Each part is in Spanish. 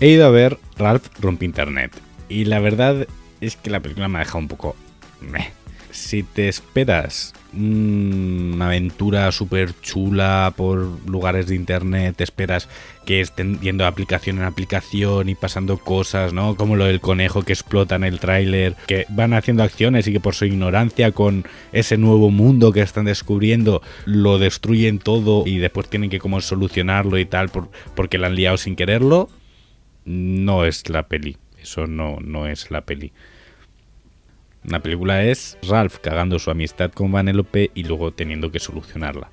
He ido a ver Ralph rompe internet y la verdad es que la película me ha dejado un poco... meh. Si te esperas una aventura súper chula por lugares de internet, te esperas que estén yendo aplicación en aplicación y pasando cosas, ¿no? Como lo del conejo que explota en el tráiler, que van haciendo acciones y que por su ignorancia con ese nuevo mundo que están descubriendo lo destruyen todo y después tienen que como solucionarlo y tal por, porque la han liado sin quererlo, no es la peli. Eso no, no es la peli. La película es Ralph cagando su amistad con Vanellope y luego teniendo que solucionarla.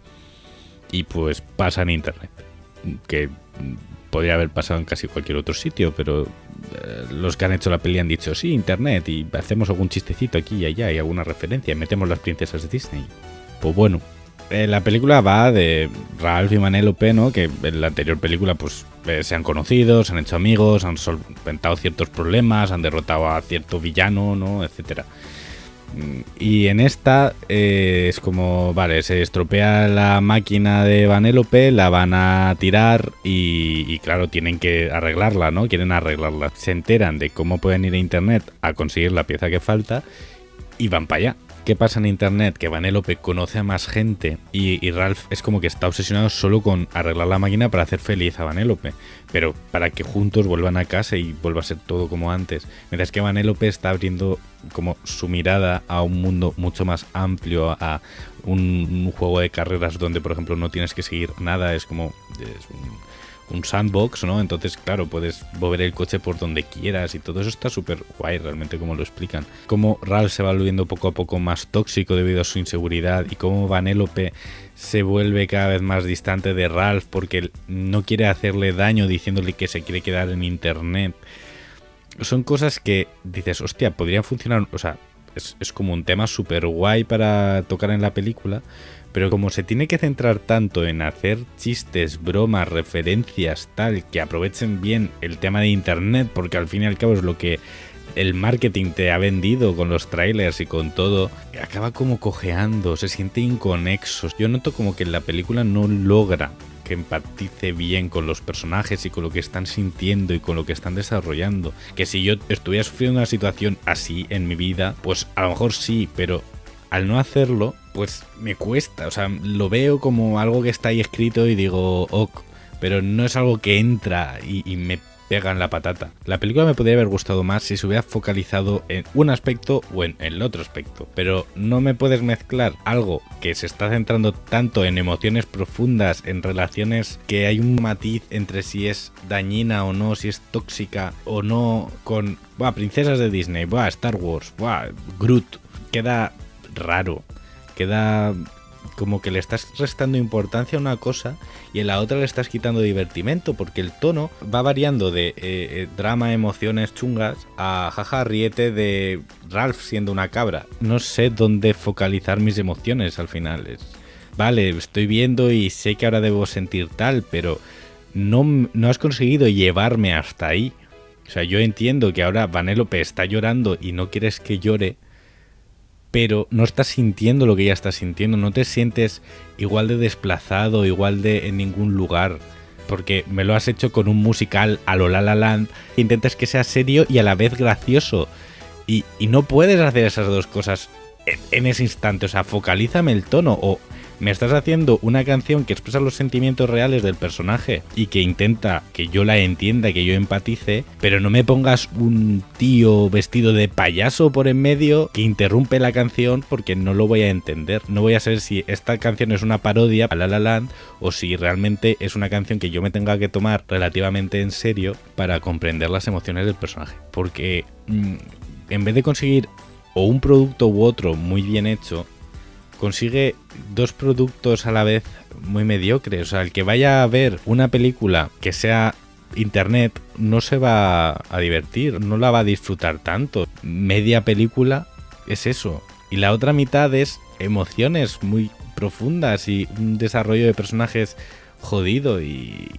Y pues pasa en internet. Que podría haber pasado en casi cualquier otro sitio, pero eh, los que han hecho la peli han dicho, sí, internet, y hacemos algún chistecito aquí y allá, y alguna referencia, y metemos las princesas de Disney. Pues bueno, eh, la película va de Ralph y Vanellope, ¿no? Que en la anterior película pues eh, se han conocido, se han hecho amigos, han solventado ciertos problemas, han derrotado a cierto villano, ¿no? Etcétera. Y en esta eh, es como, vale, se estropea la máquina de Vanellope, la van a tirar y, y claro, tienen que arreglarla, ¿no? Quieren arreglarla. Se enteran de cómo pueden ir a internet a conseguir la pieza que falta y van para allá. ¿Qué pasa en internet? Que Vanellope conoce a más gente y, Ralph es como que está obsesionado solo con arreglar la máquina para hacer feliz a Vanellope, pero para que juntos vuelvan a casa y vuelva a ser todo como antes. Mientras que Vanellope está abriendo como su mirada a un mundo mucho más amplio, a un, juego de carreras donde, por ejemplo, no tienes que seguir nada, es como un sandbox, ¿no? Entonces, claro, puedes mover el coche por donde quieras y todo eso está súper guay realmente como lo explican. Cómo Ralph se va volviendo poco a poco más tóxico debido a su inseguridad y cómo Vanellope se vuelve cada vez más distante de Ralph porque no quiere hacerle daño diciéndole que se quiere quedar en internet. Son cosas que dices, hostia, podrían funcionar, o sea, es, es como un tema súper guay para tocar en la película, pero como se tiene que centrar tanto en hacer chistes, bromas, referencias, tal, que aprovechen bien el tema de internet, porque al fin y al cabo es lo que el marketing te ha vendido con los trailers y con todo, acaba como cojeando, se siente inconexo. Yo noto como que la película no logra que empatice bien con los personajes y con lo que están sintiendo y con lo que están desarrollando. Que si yo estuviera sufriendo una situación así en mi vida, pues a lo mejor sí, pero al no hacerlo, pues me cuesta. O sea, lo veo como algo que está ahí escrito y digo, ok, pero no es algo que entra y, me pega en la patata. La película me podría haber gustado más si se hubiera focalizado en un aspecto o en el otro aspecto. Pero no me puedes mezclar algo que se está centrando tanto en emociones profundas, en relaciones que hay un matiz entre si es dañina o no, si es tóxica o no, con buah, princesas de Disney, buah, Star Wars, buah, Groot. Queda raro. Queda como que le estás restando importancia a una cosa y en la otra le estás quitando divertimento, porque el tono va variando de eh, eh, drama, emociones chungas a jaja riete de Ralph siendo una cabra. No sé dónde focalizar mis emociones al final. Es, vale, estoy viendo y sé que ahora debo sentir tal, pero no, no has conseguido llevarme hasta ahí. O sea, yo entiendo que ahora Vanellope está llorando y no quieres que llore, pero no estás sintiendo lo que ella está sintiendo, no te sientes igual de desplazado, igual de en ningún lugar, porque me lo has hecho con un musical a lo La La Land, intentas que sea serio y a la vez gracioso, y, y no puedes hacer esas dos cosas en, en ese instante, o sea, focalízame el tono, o me estás haciendo una canción que expresa los sentimientos reales del personaje y que intenta que yo la entienda, que yo empatice, pero no me pongas un tío vestido de payaso por en medio que interrumpe la canción porque no lo voy a entender. No voy a saber si esta canción es una parodia a La La Land o si realmente es una canción que yo me tenga que tomar relativamente en serio para comprender las emociones del personaje. Porque mm, en vez de conseguir o un producto u otro muy bien hecho, consigue dos productos a la vez muy mediocres. O sea, el que vaya a ver una película que sea internet no se va a divertir, no la va a disfrutar tanto. Media película es eso. Y la otra mitad es emociones muy profundas y un desarrollo de personajes jodido y,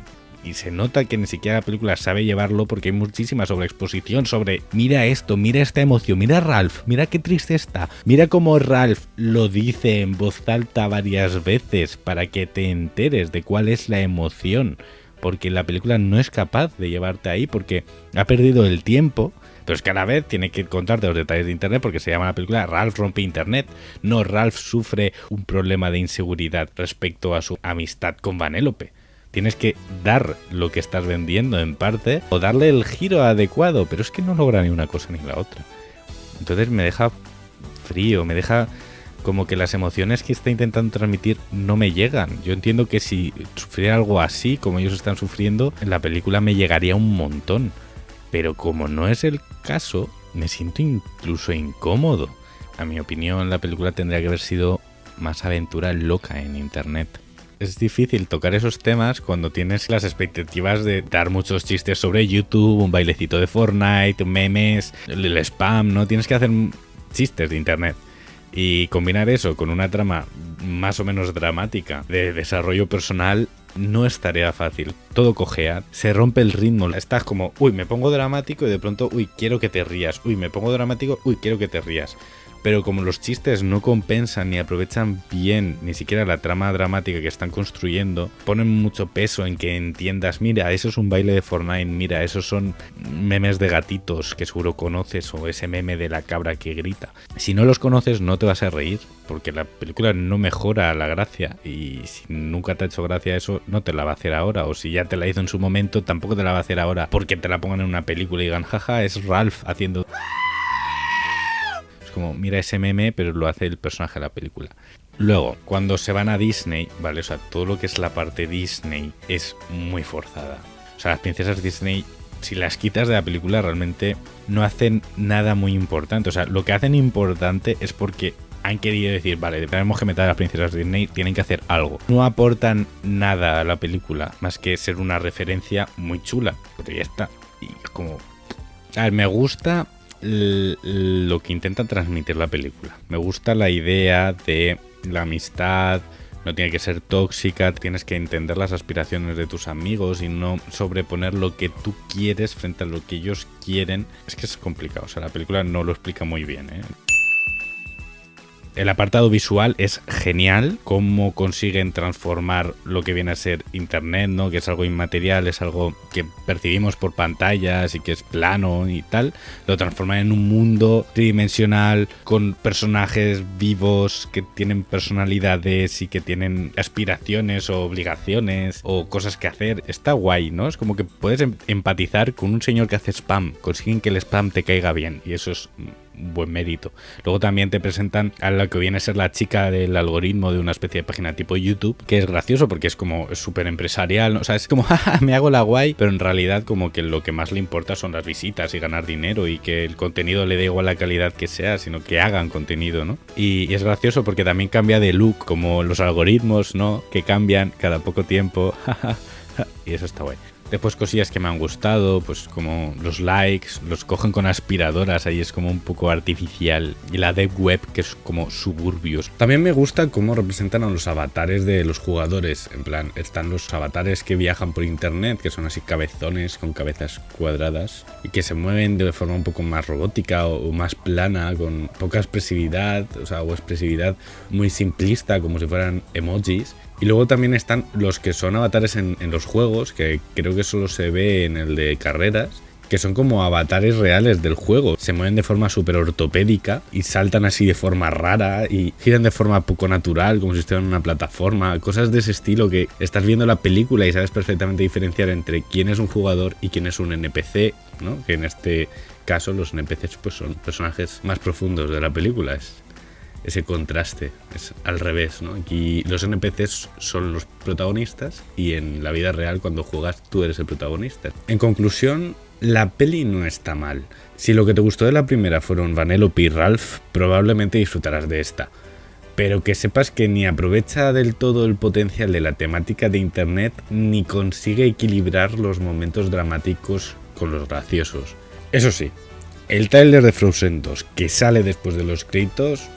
y se nota que ni siquiera la película sabe llevarlo porque hay muchísima sobreexposición sobre mira esto, mira esta emoción, mira Ralph, mira qué triste está, mira cómo Ralph lo dice en voz alta varias veces para que te enteres de cuál es la emoción. porque la película no es capaz de llevarte ahí, porque ha perdido el tiempo. Pero es que a la vez tiene que contarte los detalles de Internet porque se llama la película Ralph rompe Internet. No, Ralph sufre un problema de inseguridad respecto a su amistad con Vanellope. Tienes que dar lo que estás vendiendo en parte o darle el giro adecuado, pero es que no logra ni una cosa ni la otra. Entonces me deja frío, me deja como que las emociones que está intentando transmitir no me llegan. Yo entiendo que si sufriera algo así, como ellos están sufriendo, en la película me llegaría un montón. Pero como no es el caso, me siento incluso incómodo. A mi opinión, la película tendría que haber sido más aventura loca en internet. Es difícil tocar esos temas cuando tienes las expectativas de dar muchos chistes sobre YouTube, un bailecito de Fortnite, memes, el spam, ¿no? Tienes que hacer chistes de internet. Y combinar eso con una trama más o menos dramática de desarrollo personal no es tarea fácil. Todo cojea, se rompe el ritmo. Estás como, uy, me pongo dramático y de pronto, uy, quiero que te rías. Uy, me pongo dramático, uy, quiero que te rías pero como los chistes no compensan ni aprovechan bien ni siquiera la trama dramática que están construyendo, ponen mucho peso en que entiendas, mira, eso es un baile de Fortnite, mira, esos son memes de gatitos que seguro conoces o ese meme de la cabra que grita. Si no los conoces no te vas a reír, porque la película no mejora la gracia y si nunca te ha hecho gracia eso, no te la va a hacer ahora, o si ya te la hizo en su momento, tampoco te la va a hacer ahora, porque te la pongan en una película y digan, jaja, es Ralph haciendo como, mira ese meme, pero lo hace el personaje de la película. Luego, cuando se van a Disney, ¿vale? O sea, todo lo que es la parte Disney es muy forzada. O sea, las princesas Disney, si las quitas de la película, realmente no hacen nada muy importante. O sea, lo que hacen importante es porque han querido decir, vale, tenemos que meter a las princesas Disney, tienen que hacer algo. No aportan nada a la película, más que ser una referencia muy chula. Pero ya está. Y como... A ver, me gusta lo que intenta transmitir la película. Me gusta la idea de la amistad, no tiene que ser tóxica, tienes que entender las aspiraciones de tus amigos y no sobreponer lo que tú quieres frente a lo que ellos quieren. Es que es complicado, o sea, la película no lo explica muy bien. ¿eh? El apartado visual es genial, cómo consiguen transformar lo que viene a ser Internet, ¿no? que es algo inmaterial, es algo que percibimos por pantallas y que es plano y tal, lo transforman en un mundo tridimensional con personajes vivos que tienen personalidades y que tienen aspiraciones o obligaciones o cosas que hacer. Está guay, ¿no? Es como que puedes em-, empatizar con un señor que hace spam, consiguen que el spam te caiga bien y eso es buen mérito. Luego también te presentan a la que viene a ser la chica del algoritmo de una especie de página tipo YouTube, que es gracioso porque es como súper empresarial, o sea, es como, me hago la guay, pero en realidad como que lo que más le importa son las visitas y ganar dinero y que el contenido le dé igual la calidad que sea, sino que hagan contenido, ¿no? Y, y es gracioso porque también cambia de look, como los algoritmos, ¿no? Que cambian cada poco tiempo. y eso está guay. Después cosillas que me han gustado, pues como los likes, los cogen con aspiradoras, ahí es como un poco artificial. Y la dev web, que es como suburbios. También me gusta cómo representan a los avatares de los jugadores. En plan, están los avatares que viajan por internet, que son así cabezones con cabezas cuadradas. Y que se mueven de forma un poco más robótica o, más plana, con poca expresividad, o sea, o expresividad muy simplista, como si fueran emojis. Y luego también están los que son avatares en, los juegos, que creo que solo se ve en el de carreras, que son como avatares reales del juego. Se mueven de forma súper ortopédica y saltan así de forma rara y giran de forma poco natural, como si estuvieran en una plataforma. Cosas de ese estilo que estás viendo la película y sabes perfectamente diferenciar entre quién es un jugador y quién es un NPC, ¿no? Que en este caso los NPCs pues son personajes más profundos de la película. Ese contraste. Es al revés, ¿no? Aquí los NPCs son los protagonistas y en la vida real cuando juegas tú eres el protagonista. En conclusión, la peli no está mal. Si lo que te gustó de la primera fueron Vanellope y Ralph, probablemente disfrutarás de esta. Pero que sepas que ni aprovecha del todo el potencial de la temática de internet ni consigue equilibrar los momentos dramáticos con los graciosos. Eso sí, el trailer de Frozen 2 que sale después de los créditos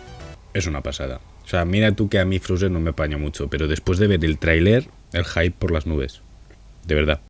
es una pasada. O sea, mira tú que a mí Frozen no me apaña mucho, pero después de ver el tráiler, el hype por las nubes. De verdad.